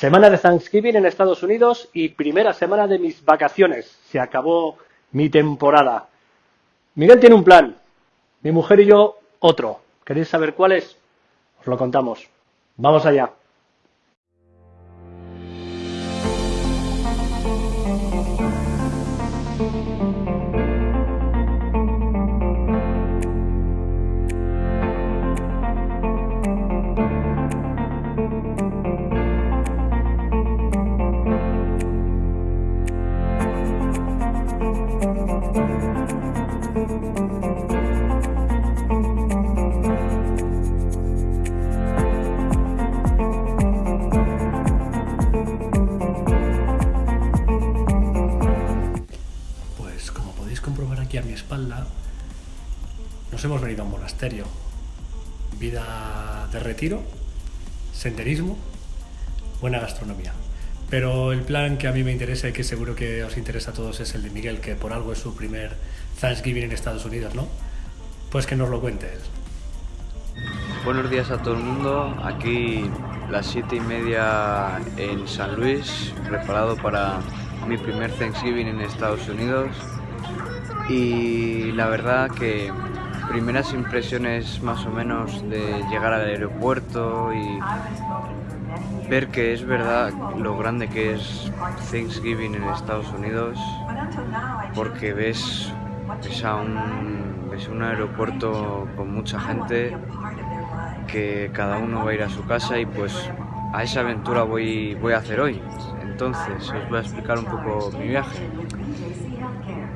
Semana de Thanksgiving en Estados Unidos y primera semana de mis vacaciones. Se acabó mi temporada. Miguel tiene un plan, mi mujer y yo otro. ¿Queréis saber cuál es? Os lo contamos. Vamos allá. A mi espalda, nos hemos venido a un monasterio. Vida de retiro, senderismo, buena gastronomía. Pero el plan que a mí me interesa y que seguro que os interesa a todos es el de Miguel, que por algo es su primer Thanksgiving en Estados Unidos, ¿no? Pues que nos lo cuente él. Buenos días a todo el mundo, aquí las siete y media en San Luis, preparado para mi primer Thanksgiving en Estados Unidos y la verdad que primeras impresiones más o menos de llegar al aeropuerto y ver que es verdad lo grande que es Thanksgiving en Estados Unidos porque ves, ves, a un, ves un aeropuerto con mucha gente que cada uno va a ir a su casa y pues a esa aventura voy, voy a hacer hoy. Entonces os voy a explicar un poco mi viaje.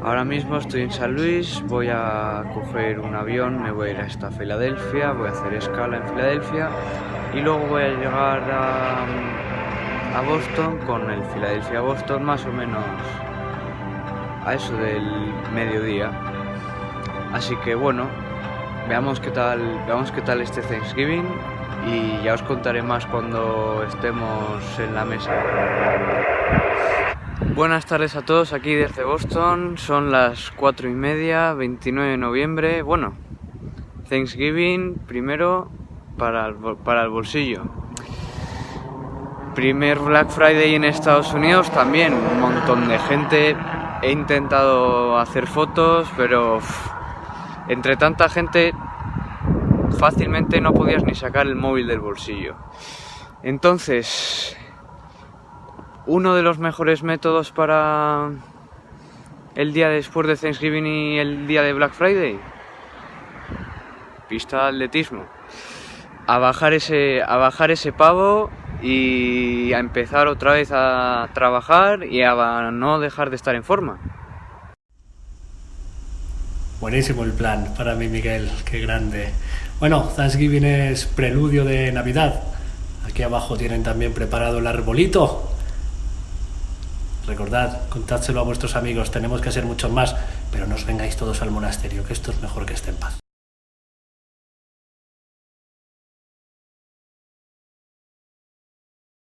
Ahora mismo estoy en San Luis, voy a coger un avión, me voy a ir hasta Filadelfia, voy a hacer escala en Filadelfia y luego voy a llegar a, Boston con el Filadelfia-Boston más o menos a eso del mediodía. Así que bueno, veamos qué tal, veamos qué tal este Thanksgiving y ya os contaré más cuando estemos en la mesa. Buenas tardes a todos aquí desde Boston, son las 4 y media, 29 de noviembre, bueno, Thanksgiving primero para el, para el bolsillo. Primer Black Friday en Estados Unidos también, un montón de gente, he intentado hacer fotos, pero entre tanta gente fácilmente no podías ni sacar el móvil del bolsillo. Entonces, uno de los mejores métodos para el día después de Thanksgiving y el día de Black Friday, pista de atletismo. A bajar ese, a bajar ese pavo y a empezar otra vez a trabajar y a no dejar de estar en forma. Buenísimo el plan para mí, Miguel, qué grande. Bueno, Thanksgiving es preludio de Navidad. Aquí abajo tienen también preparado el arbolito. Recordad, contádselo a vuestros amigos, tenemos que ser muchos más, pero no os vengáis todos al monasterio, que esto es mejor que esté en paz.